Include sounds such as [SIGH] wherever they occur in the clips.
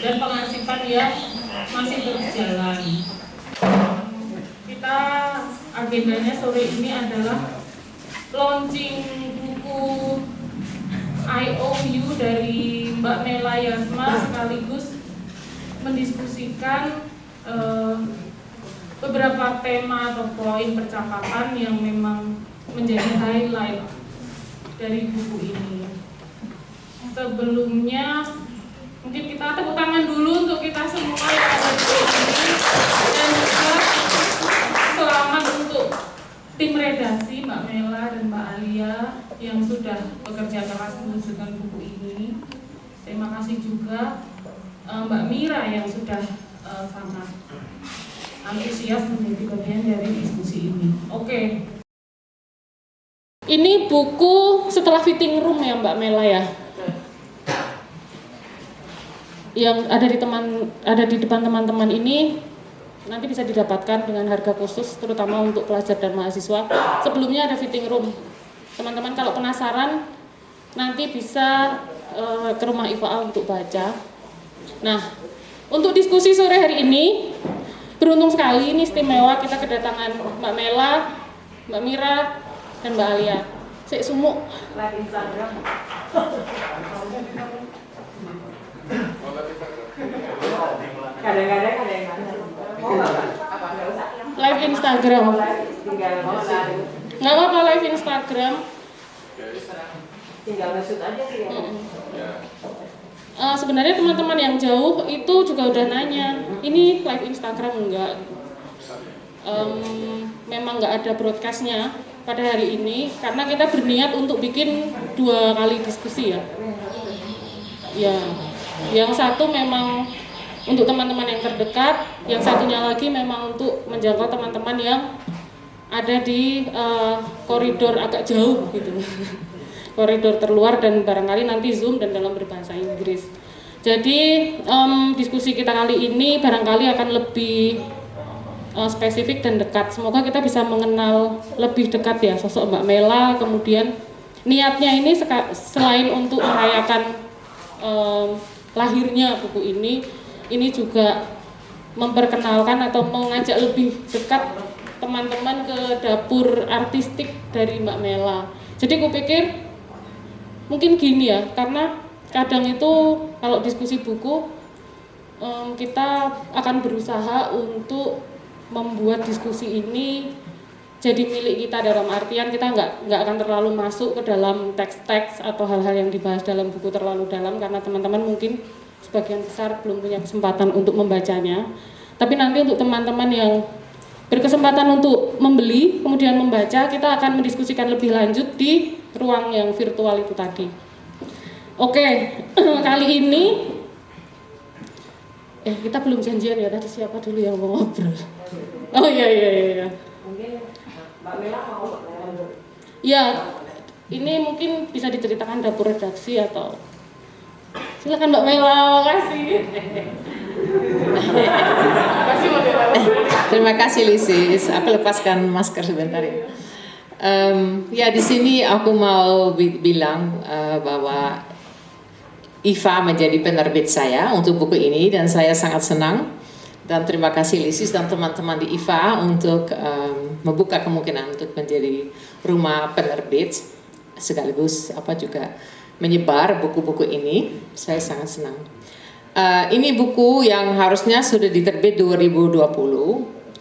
dan pengarsipan yang masih terus jalan. Kita agendanya sore ini adalah launching buku IOU dari Mbak Mela Yasma sekaligus mendiskusikan uh, beberapa tema atau poin percakapan yang memang menjadi highlight dari buku ini. Sebelumnya mungkin kita tepuk tangan dulu untuk kita semua yang ada di sini dan juga selamat untuk tim redaksi Mbak Mela dan Mbak Alia yang sudah bekerja keras mewujudkan buku ini. Terima kasih juga uh, Mbak Mira yang sudah uh, sangat antusias menjadi bagian dari diskusi ini. Oke. Ini buku setelah fitting room ya Mbak Mela ya. Yang ada di teman ada di depan teman-teman ini nanti bisa didapatkan dengan harga khusus terutama untuk pelajar dan mahasiswa. Sebelumnya ada fitting room. Teman-teman kalau penasaran nanti bisa uh, ke rumah IFA untuk baca. Nah untuk diskusi sore hari ini beruntung sekali ini istimewa kita kedatangan Mbak Mela Mbak Mira dan Mbak Alia. Sik sumuk [LAUGHS] kadang-kadang ada yang live Instagram. Nggak apa-apa live Instagram. Tinggal aja sih. Ya uh, sebenarnya teman-teman yang jauh itu juga udah nanya ini live Instagram enggak um, memang nggak ada broadcastnya pada hari ini karena kita berniat untuk bikin dua kali diskusi ya. Ya yang satu memang untuk teman-teman yang terdekat yang satunya lagi memang untuk menjangkau teman-teman yang ada di uh, koridor agak jauh gitu. [LAUGHS] Koridor terluar dan barangkali nanti zoom dan dalam berbahasa Inggris. Jadi um, diskusi kita kali ini barangkali akan lebih uh, spesifik dan dekat. Semoga kita bisa mengenal lebih dekat ya sosok Mbak Mela. Kemudian niatnya ini selain untuk merayakan um, lahirnya buku ini ini juga memperkenalkan atau mengajak lebih dekat teman-teman ke dapur artistik dari Mbak Mela. Jadi aku pikir mungkin gini ya, karena kadang itu kalau diskusi buku kita akan berusaha untuk membuat diskusi ini jadi milik kita dalam artian kita nggak nggak akan terlalu masuk ke dalam teks-teks atau hal-hal yang dibahas dalam buku terlalu dalam karena teman-teman mungkin sebagian besar belum punya kesempatan untuk membacanya. Tapi nanti untuk teman-teman yang berkesempatan untuk membeli kemudian membaca kita akan mendiskusikan lebih lanjut di ruang yang virtual itu tadi oke [CLEARS THROAT] kali ini eh kita belum janjian ya tadi siapa dulu yang mau ngobrol oh iya iya iya, iya. Mbak Mela mau ya ini mungkin bisa diceritakan dapur redaksi atau silakan mbak Mela makasih Terima kasih Lisis. Aku lepaskan masker sebentar ya. Um, ya di sini aku mau bi bilang uh, bahwa Iva menjadi penerbit saya untuk buku ini dan saya sangat senang dan terima kasih Lisis dan teman-teman di IFA untuk um, membuka kemungkinan untuk menjadi rumah penerbit sekaligus apa juga menyebar buku-buku ini. Saya sangat senang. Uh, ini buku yang harusnya sudah diterbit 2020 uh,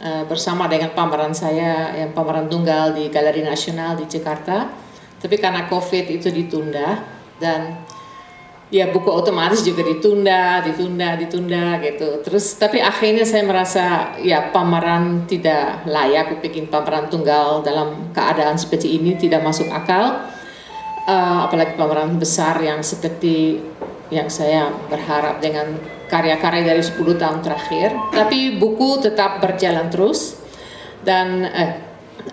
eh, bersama dengan pameran saya yang pameran tunggal di Galeri Nasional di Jakarta. Tapi karena COVID itu ditunda dan ya buku otomatis juga ditunda, ditunda, ditunda gitu. Terus tapi akhirnya saya merasa ya pameran tidak layak bikin pameran tunggal dalam keadaan seperti ini tidak masuk akal. Uh, apalagi pameran besar yang seperti yang saya berharap dengan karya-karya dari 10 tahun terakhir. Tapi buku tetap berjalan terus dan eh,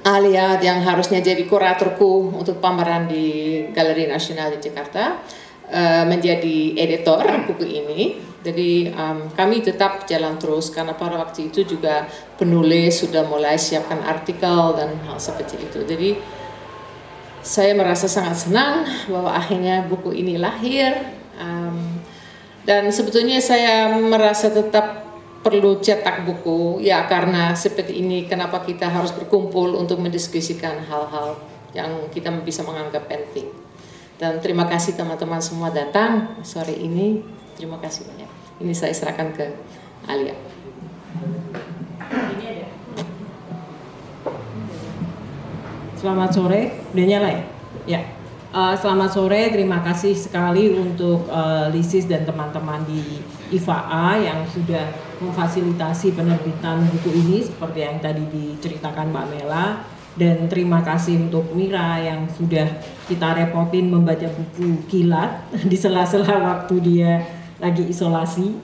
Alia yang harusnya jadi kuratorku untuk pameran di Galeri Nasional di Jakarta uh, menjadi editor buku ini. Jadi um, kami tetap jalan terus karena pada waktu itu juga penulis sudah mulai siapkan artikel dan hal seperti itu. Jadi saya merasa sangat senang bahwa akhirnya buku ini lahir. Um, dan sebetulnya saya merasa tetap perlu cetak buku ya karena seperti ini kenapa kita harus berkumpul untuk mendiskusikan hal-hal yang kita bisa menganggap penting. Dan terima kasih teman-teman semua datang sore ini. Terima kasih banyak. Ini saya serahkan ke Alia. Selamat sore, udah nyala ya? Ya. Uh, selamat sore, terima kasih sekali untuk uh, Lisis dan teman-teman di IFAA yang sudah memfasilitasi penerbitan buku ini seperti yang tadi diceritakan Mbak Mela dan terima kasih untuk Mira yang sudah kita repotin membaca buku kilat [LAUGHS] di sela-sela waktu dia lagi isolasi.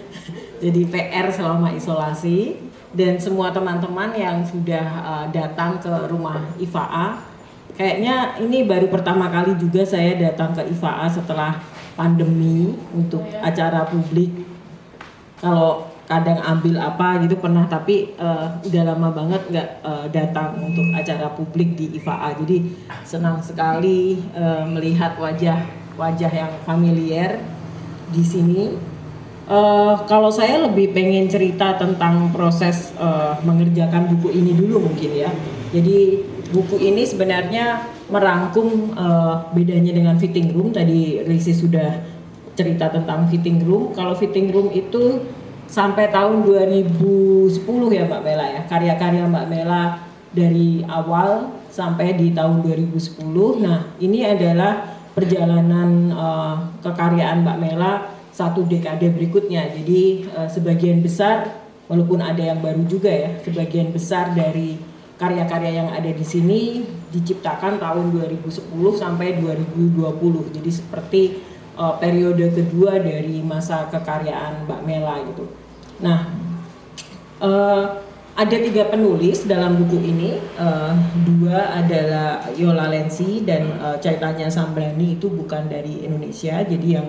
[LAUGHS] Jadi PR selama isolasi. Dan semua teman-teman yang sudah uh, datang ke rumah IFAA kayaknya ini baru pertama kali juga saya datang ke IFAA setelah pandemi untuk acara publik. Kalau kadang ambil apa gitu pernah tapi uh, udah lama banget nggak uh, datang untuk acara publik di IFAA jadi senang sekali uh, melihat wajah wajah yang familiar di sini uh, kalau saya lebih pengen cerita tentang proses uh, mengerjakan buku ini dulu mungkin ya jadi buku ini sebenarnya merangkum uh, bedanya dengan fitting room. Tadi Risi sudah cerita tentang fitting room. Kalau fitting room itu sampai tahun 2010 ya Mbak Mela ya. Karya-karya Mbak Mela dari awal sampai di tahun 2010. Nah, ini adalah perjalanan uh, kekaryaan Mbak Mela satu dekade berikutnya. Jadi uh, sebagian besar walaupun ada yang baru juga ya, sebagian besar dari karya-karya yang ada di sini diciptakan tahun 2010 sampai 2020. Jadi seperti uh, periode kedua dari masa kekaryaan Mbak Mela gitu. Nah, uh, ada tiga penulis dalam buku ini, uh, dua adalah Yola Lensi dan uh, Caitanya Sambrani itu bukan dari Indonesia, jadi yang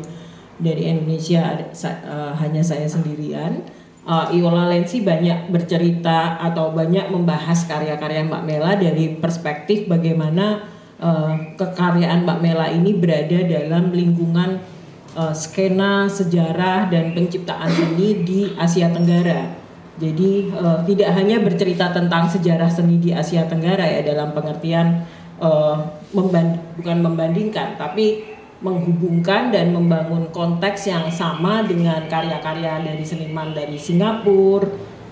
dari Indonesia uh, hanya saya sendirian. Uh, Iola Lensi banyak bercerita atau banyak membahas karya-karya Mbak Mela dari perspektif bagaimana uh, kekaryaan Mbak Mela ini berada dalam lingkungan uh, skena sejarah dan penciptaan seni di Asia Tenggara. Jadi uh, tidak hanya bercerita tentang sejarah seni di Asia Tenggara ya dalam pengertian uh, memband bukan membandingkan, tapi menghubungkan dan membangun konteks yang sama dengan karya-karya dari seniman dari Singapura,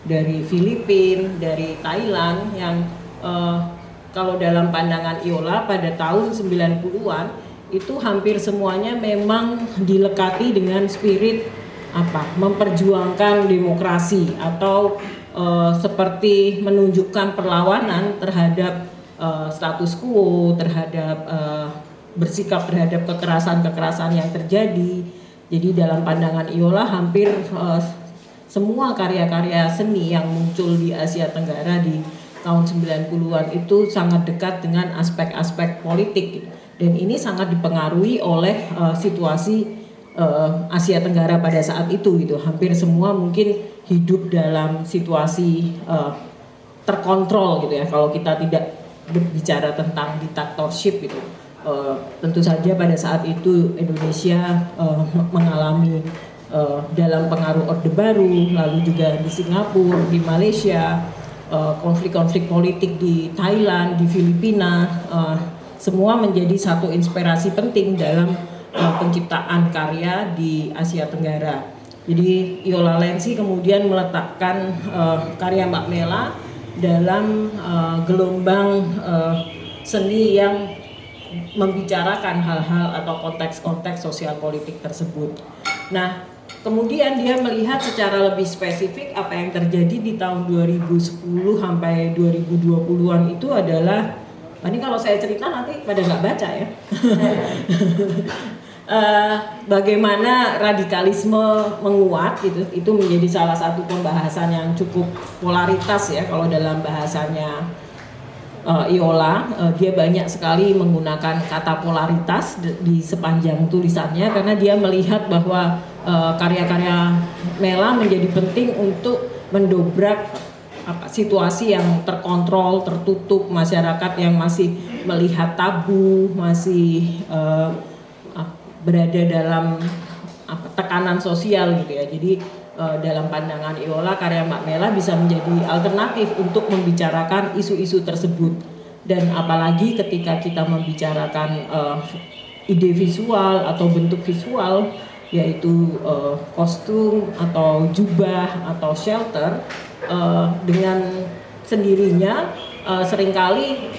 dari Filipina, dari Thailand yang kalau dalam pandangan Iola pada tahun 90-an itu hampir semuanya memang dilekati dengan spirit apa memperjuangkan demokrasi atau uh, seperti menunjukkan perlawanan terhadap uh, status quo terhadap uh, bersikap terhadap kekerasan-kekerasan yang terjadi. Jadi dalam pandangan Iola hampir semua karya-karya seni yang muncul di Asia Tenggara di tahun 90-an itu sangat dekat dengan aspek-aspek politik. Dan ini sangat dipengaruhi oleh uh, situasi uh, Asia Tenggara pada saat itu gitu. Hampir semua mungkin hidup dalam situasi uh, terkontrol gitu ya. Kalau kita tidak berbicara tentang diktatorship gitu. Uh, tentu saja pada saat itu Indonesia uh, mengalami uh, dalam pengaruh Orde Baru, lalu juga di Singapura, di Malaysia, konflik-konflik uh, politik di Thailand, di Filipina, uh, semua menjadi satu inspirasi penting dalam uh, penciptaan karya di Asia Tenggara. Jadi Yola Lensi kemudian meletakkan uh, karya Mbak Mela dalam uh, gelombang uh, seni yang membicarakan hal-hal atau konteks-konteks sosial politik tersebut. Nah, kemudian dia melihat secara lebih spesifik apa yang terjadi di tahun 2010 sampai 2020-an itu adalah ini kalau saya cerita nanti pada nggak baca ya. uh, [LAUGHS] bagaimana radikalisme menguat gitu itu menjadi salah satu pembahasan yang cukup polaritas ya kalau dalam bahasanya uh, Iola, uh, dia banyak sekali menggunakan kata polaritas di sepanjang tulisannya karena dia melihat bahwa karya-karya Mela menjadi penting untuk mendobrak apa, situasi yang terkontrol, tertutup, masyarakat yang masih melihat tabu, masih uh, berada dalam apa, tekanan sosial gitu ya. Jadi uh, dalam pandangan Iola karya Mbak Mela bisa menjadi alternatif untuk membicarakan isu-isu tersebut dan apalagi ketika kita membicarakan uh, ide visual atau bentuk visual yaitu uh, kostum atau jubah atau shelter uh, dengan sendirinya uh, sering kali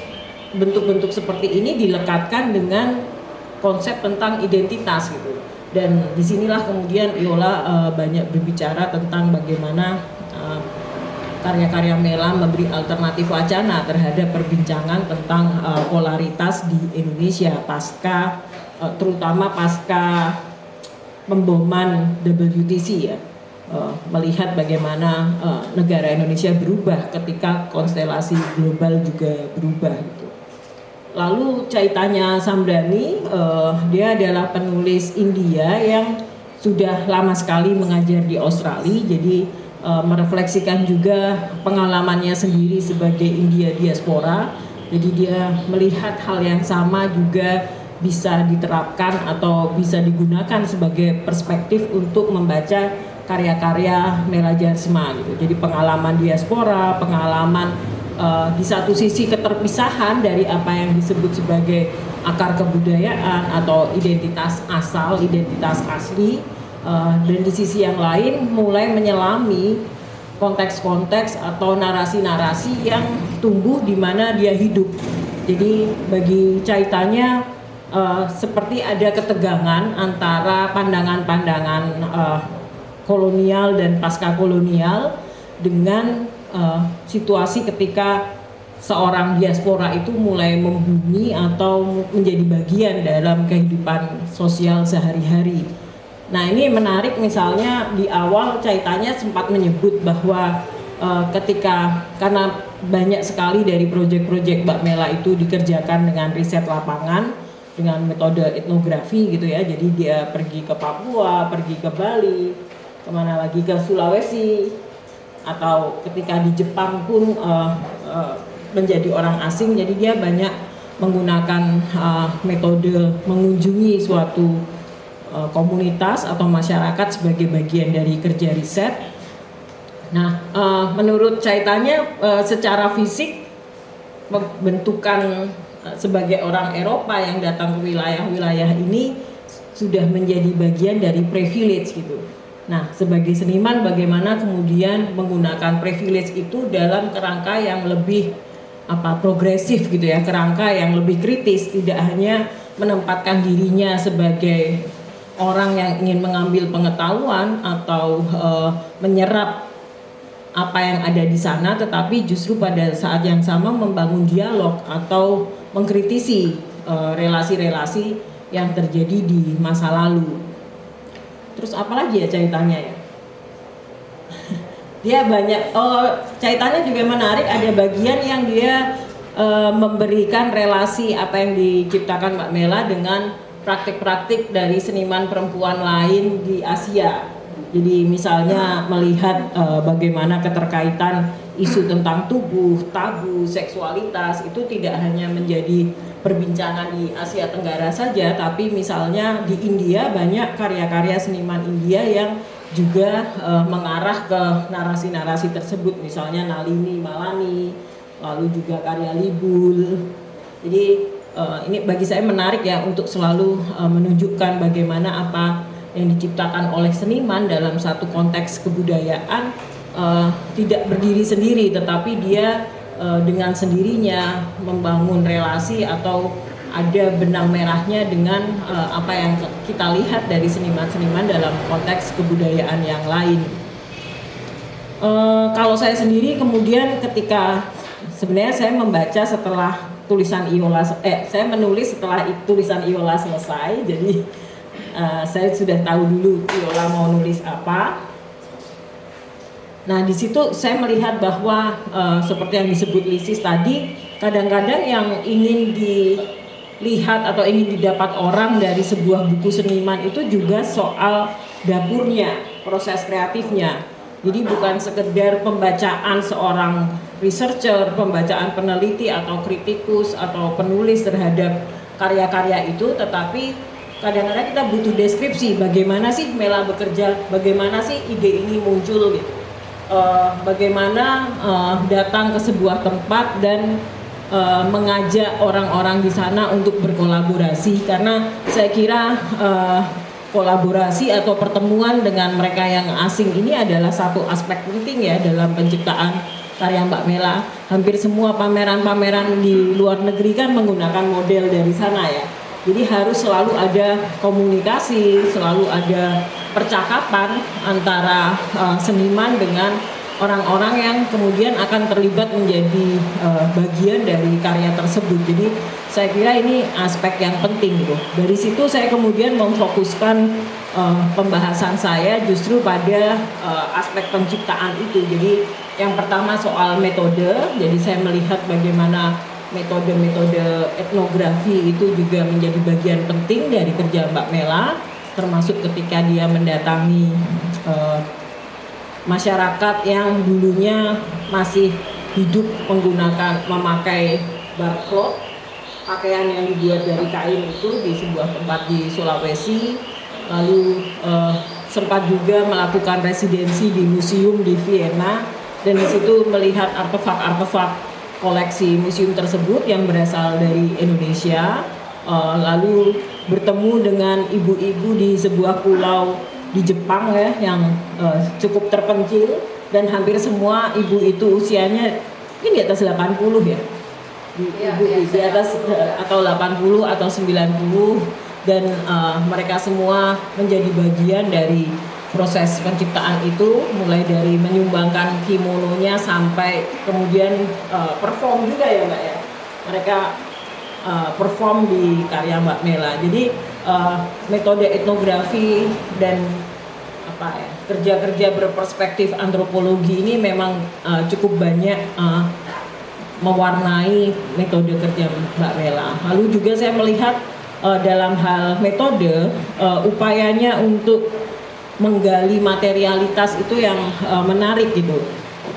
bentuk-bentuk seperti ini dilekatkan dengan konsep tentang identitas gitu. Dan di sinilah kemudian Iola uh, banyak berbicara tentang bagaimana uh, karya-karya Mela memberi alternatif wacana terhadap perbincangan tentang uh, polaritas di Indonesia pasca uh, terutama pasca pemboman WTC ya uh, melihat bagaimana uh, negara Indonesia berubah ketika konstelasi global juga berubah gitu. Lalu Caitanya Samdani, uh, dia adalah penulis India yang sudah lama sekali mengajar di Australia, jadi merefleksikan juga pengalamannya sendiri sebagai India diaspora. Jadi dia melihat hal yang sama juga bisa diterapkan atau bisa digunakan sebagai perspektif untuk membaca karya-karya Mela Jarsma gitu. Jadi pengalaman diaspora, pengalaman uh, di satu sisi keterpisahan dari apa yang disebut sebagai akar kebudayaan atau identitas asal, identitas asli, uh, dan di sisi yang lain mulai menyelami konteks-konteks atau narasi-narasi yang tumbuh di mana dia hidup. Jadi bagi Caitanya uh, seperti ada ketegangan antara pandangan-pandangan uh, kolonial dan pasca kolonial dengan uh, situasi ketika seorang diaspora itu mulai membumi atau menjadi bagian dalam kehidupan sosial sehari-hari. Nah ini menarik misalnya di awal caitannya sempat menyebut bahwa uh, ketika karena banyak sekali dari proyek-proyek Mbak Mela itu dikerjakan dengan riset lapangan dengan metode etnografi gitu ya. Jadi dia pergi ke Papua, pergi ke Bali, ke mana lagi ke Sulawesi, atau ketika di Jepang pun uh, uh, menjadi orang asing jadi dia banyak menggunakan uh, metode mengunjungi suatu uh, komunitas atau masyarakat sebagai bagian dari kerja riset. Nah, uh, menurut caitannya uh, secara fisik bentukan sebagai orang Eropa yang datang ke wilayah-wilayah ini sudah menjadi bagian dari privilege gitu. Nah, sebagai seniman bagaimana kemudian menggunakan privilege itu dalam kerangka yang lebih apa progresif gitu ya, kerangka yang lebih kritis, tidak hanya menempatkan dirinya sebagai orang yang ingin mengambil pengetahuan atau e, menyerap apa yang ada di sana, tetapi justru pada saat yang sama membangun dialog atau mengkritisi eh, relasi-relasi yang terjadi di masa lalu. Terus apalagi ya caitannya ya? [LAUGHS] dia banyak oh caitannya juga menarik ada bagian yang dia e, memberikan relasi apa yang diciptakan Mbak Mela dengan praktik-praktik dari seniman perempuan lain di Asia. Jadi misalnya melihat e, bagaimana keterkaitan isu tentang tubuh, tabu, seksualitas itu tidak hanya menjadi perbincangan di Asia Tenggara saja, tapi misalnya di India banyak karya-karya seniman India yang juga uh, mengarah ke narasi-narasi tersebut, misalnya Nalini Malani, lalu juga karya Libul. Jadi uh, ini bagi saya menarik ya untuk selalu uh, menunjukkan bagaimana apa yang diciptakan oleh seniman dalam satu konteks kebudayaan uh, tidak berdiri sendiri, tetapi dia uh, dengan sendirinya membangun relasi atau ada benang merahnya dengan uh, apa yang kita lihat dari seniman-seniman dalam konteks kebudayaan yang lain. Uh, kalau saya sendiri kemudian ketika sebenarnya saya membaca setelah tulisan Iola, eh saya menulis setelah tulisan Iola selesai, jadi uh, saya sudah tahu dulu Iola mau nulis apa Nah, di situ saya melihat bahwa uh, seperti yang disebut Lisis tadi, kadang-kadang yang ingin dilihat atau ingin didapat orang dari sebuah buku seniman itu juga soal dapurnya, proses kreatifnya. Jadi bukan sekedar pembacaan seorang researcher, pembacaan peneliti atau kritikus atau penulis terhadap karya-karya itu, tetapi kadang-kadang kita butuh deskripsi bagaimana sih Mela bekerja, bagaimana sih ide ini muncul gitu. Uh, bagaimana uh, datang ke sebuah tempat dan uh, mengajak orang-orang di sana untuk berkolaborasi karena saya kira uh, kolaborasi atau pertemuan dengan mereka yang asing ini adalah satu aspek penting ya dalam penciptaan karya Mbak Mela. Hampir semua pameran-pameran di luar negeri kan menggunakan model dari sana ya. Jadi harus selalu ada komunikasi, selalu ada percakapan antara uh, seniman dengan orang-orang yang kemudian akan terlibat menjadi uh, bagian dari karya tersebut. Jadi saya kira ini aspek yang penting gitu. Dari situ saya kemudian memfokuskan uh, pembahasan saya justru pada uh, aspek penciptaan itu. Jadi yang pertama soal metode. Jadi saya melihat bagaimana metode-metode etnografi itu juga menjadi bagian penting dari kerja Mbak Mela termasuk ketika dia mendatangi uh, masyarakat yang dulunya masih hidup menggunakan memakai barcode. Pakaian yang dibuat dari kain itu di sebuah tempat di Sulawesi. Lalu uh, sempat juga melakukan residensi di museum di Vienna. Dan di situ melihat artefak-artefak koleksi museum tersebut yang berasal dari Indonesia uh, lalu bertemu dengan ibu-ibu di sebuah pulau di Jepang ya yang uh, cukup terpencil dan hampir semua ibu itu usianya ini di atas 80 ya. Di, ya, ibu ya, di atas uh, atau 80 atau 90 dan uh, mereka semua menjadi bagian dari proses penciptaan itu mulai dari menyumbangkan kimononya sampai kemudian uh, perform juga ya Mbak ya. Mereka uh, perform di karya Mbak Mela. Jadi uh, metode etnografi dan apa ya kerja-kerja berperspektif antropologi ini memang uh, cukup banyak uh, mewarnai metode kerja Mbak Mela. Lalu juga saya melihat uh, dalam hal metode uh, upayanya untuk menggali materialitas itu yang uh, menarik gitu.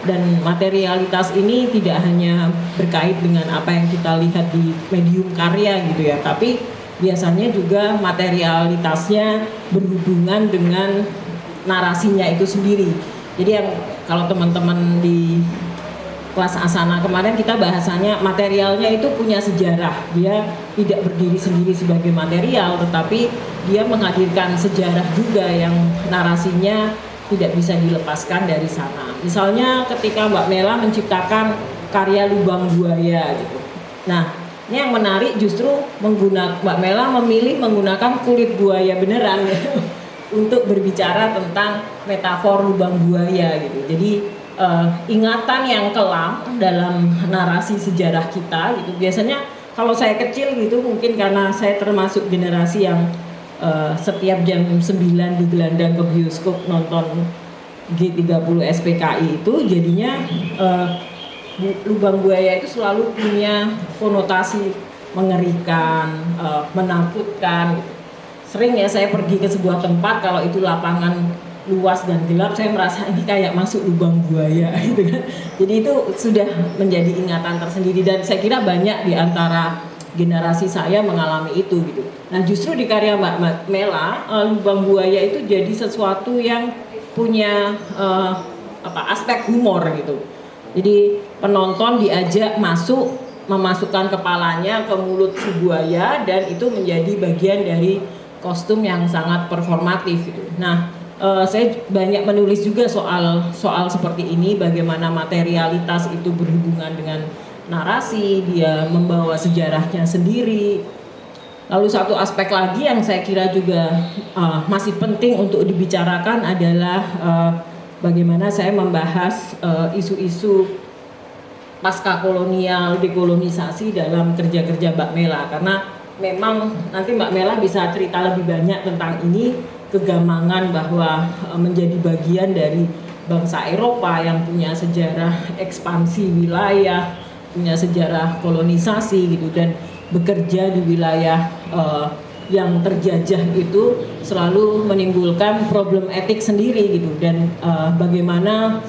Dan materialitas ini tidak hanya berkait dengan apa yang kita lihat di medium karya gitu ya tapi biasanya juga materialitasnya berhubungan dengan narasinya itu sendiri. Jadi yang kalau teman-teman di kelas asana kemarin kita bahasanya materialnya itu punya sejarah dia tidak berdiri sendiri sebagai material tetapi dia menghadirkan sejarah juga yang narasinya tidak bisa dilepaskan dari sana. Misalnya ketika Mbak Mela menciptakan karya lubang buaya gitu. Nah, ini yang menarik justru menggunakan Mbak Mela memilih menggunakan kulit buaya beneran ya, [LAUGHS] untuk berbicara tentang metafor lubang buaya gitu. Jadi uh, ingatan yang kelam dalam narasi sejarah kita gitu. Biasanya kalau saya kecil gitu mungkin karena saya termasuk generasi yang uh, setiap jam 9 digelandang ke bioskop nonton G30 SPKI itu jadinya uh, lubang buaya itu selalu punya konotasi mengerikan, uh, menakutkan. Sering ya saya pergi ke sebuah tempat kalau itu lapangan luas dan gelap, saya merasa ini kayak masuk lubang buaya [LAUGHS] gitu kan. Jadi itu sudah menjadi ingatan tersendiri dan saya kira banyak di antara generasi saya mengalami itu gitu. Nah justru di karya Mbak Mela uh, lubang buaya itu jadi sesuatu yang punya uh, apa aspek humor gitu. Jadi penonton diajak masuk memasukkan kepalanya ke mulut si buaya dan itu menjadi bagian dari kostum yang sangat performatif gitu. Nah, uh, saya banyak menulis juga soal soal seperti ini bagaimana materialitas itu berhubungan dengan narasi, dia membawa sejarahnya sendiri. Lalu satu aspek lagi yang saya kira juga uh, masih penting untuk dibicarakan adalah uh, bagaimana saya membahas isu-isu uh, pasca kolonial, dekolonisasi dalam kerja-kerja Mbak Mela karena memang nanti Mbak Mela bisa cerita lebih banyak tentang ini kegamangan bahwa uh, menjadi bagian dari bangsa Eropa yang punya sejarah ekspansi wilayah punya sejarah kolonisasi gitu dan bekerja di wilayah uh, yang terjajah itu selalu menimbulkan problem etik sendiri gitu dan uh, bagaimana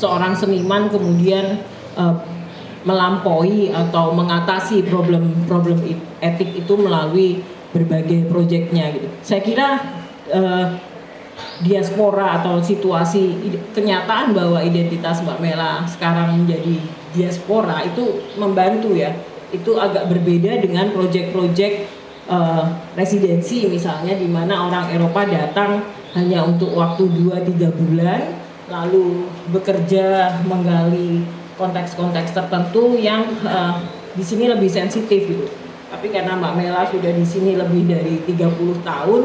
seorang seniman kemudian uh, melampaui atau mengatasi problem-problem etik itu melalui berbagai proyeknya gitu. Saya kira uh, diaspora atau situasi kenyataan bahwa identitas Mbak Mela sekarang menjadi diaspora itu membantu ya. Itu agak berbeda dengan proyek-proyek uh, residensi misalnya di mana orang Eropa datang hanya untuk waktu 2-3 bulan lalu bekerja menggali konteks-konteks tertentu yang uh, di sini lebih sensitif gitu. Tapi karena Mbak Mela sudah di sini lebih dari 30 tahun,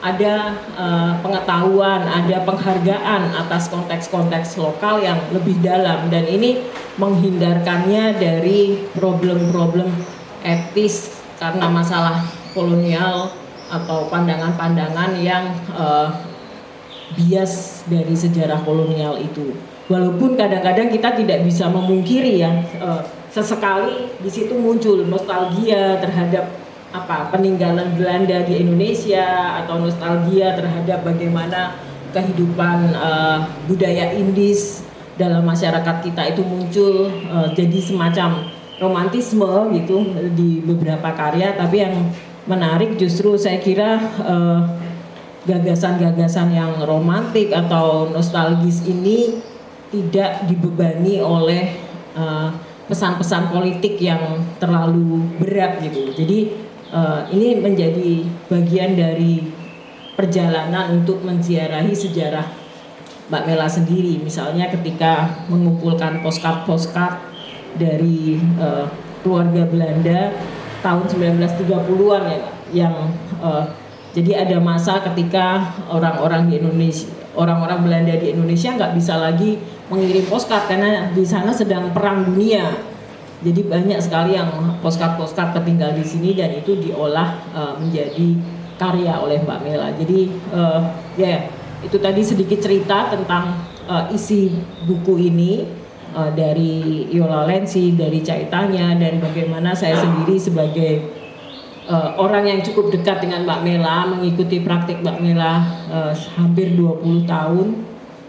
ada uh, pengetahuan, ada penghargaan atas konteks-konteks lokal yang lebih dalam dan ini menghindarkannya dari problem-problem etis karena masalah kolonial atau pandangan-pandangan yang uh, bias dari sejarah kolonial itu. Walaupun kadang-kadang kita tidak bisa memungkiri ya, uh, sesekali di situ muncul nostalgia terhadap apa peninggalan Belanda di Indonesia atau nostalgia terhadap bagaimana kehidupan uh, budaya Indis dalam masyarakat kita itu muncul uh, jadi semacam romantisme gitu di beberapa karya tapi yang menarik justru saya kira gagasan-gagasan uh, yang romantik atau nostalgis ini tidak dibebani oleh pesan-pesan uh, politik yang terlalu berat gitu. Jadi uh, ini menjadi bagian dari perjalanan untuk menziarahi sejarah Mbak Mela sendiri. Misalnya ketika mengumpulkan postcard-postcard dari uh, keluarga Belanda tahun 1930-an ya, yang uh, jadi ada masa ketika orang-orang di Indonesia, orang-orang Belanda di Indonesia nggak bisa lagi mengirim postcard karena di sana sedang perang dunia. Jadi banyak sekali yang postcard-postcard tertinggal di sini dan itu diolah uh, menjadi karya oleh Mbak Mela. Jadi uh, ya yeah, itu tadi sedikit cerita tentang uh, isi buku ini uh, dari Yola Lensi, dari Caitanya, dari bagaimana saya sendiri sebagai uh, orang yang cukup dekat dengan Mbak Mela, mengikuti praktik Mbak Mela uh, hampir 20 tahun,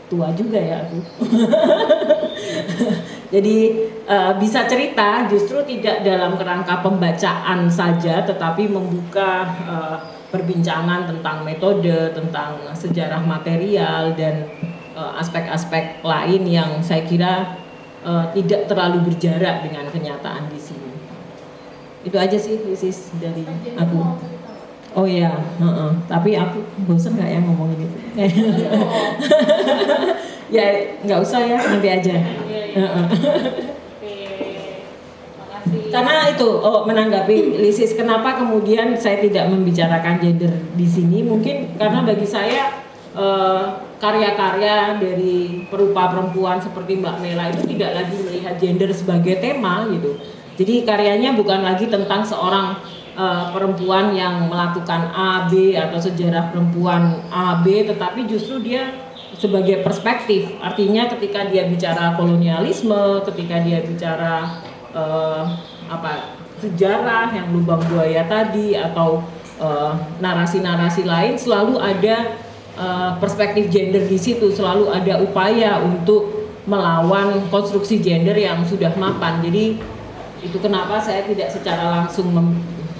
tua juga ya aku. [LAUGHS] Jadi uh, bisa cerita justru tidak dalam kerangka pembacaan saja, tetapi membuka uh, perbincangan tentang metode, tentang sejarah material dan aspek-aspek uh, lain yang saya kira uh, tidak terlalu berjarak dengan kenyataan di sini. Itu aja sih Isis dari aku. oh ya uh -uh. tapi aku bosan nggak ya ngomong ini [LAUGHS] ya nggak usah ya nanti aja karena itu oh menanggapi Lisis kenapa kemudian saya tidak membicarakan gender di sini? Mungkin karena bagi saya eh, karya-karya uh, dari perupa perempuan seperti Mbak Mela itu tidak lagi melihat gender sebagai tema gitu. Jadi karyanya bukan lagi tentang seorang uh, perempuan yang melakukan A, B atau sejarah perempuan A, B, tetapi justru dia sebagai perspektif. Artinya ketika dia bicara kolonialisme, ketika dia bicara uh, apa sejarah yang lubang buaya tadi atau eh, narasi-narasi uh, lain selalu ada uh, perspektif gender di situ, selalu ada upaya untuk melawan konstruksi gender yang sudah mapan. Jadi itu kenapa saya tidak secara langsung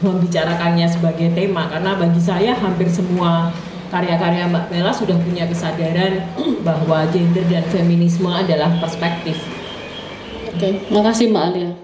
membicarakannya sebagai tema karena bagi saya hampir semua karya-karya Mbak Mela sudah punya kesadaran [CLEARS THROAT] bahwa gender dan feminisme adalah perspektif. Oke, makasih Mbak Alia.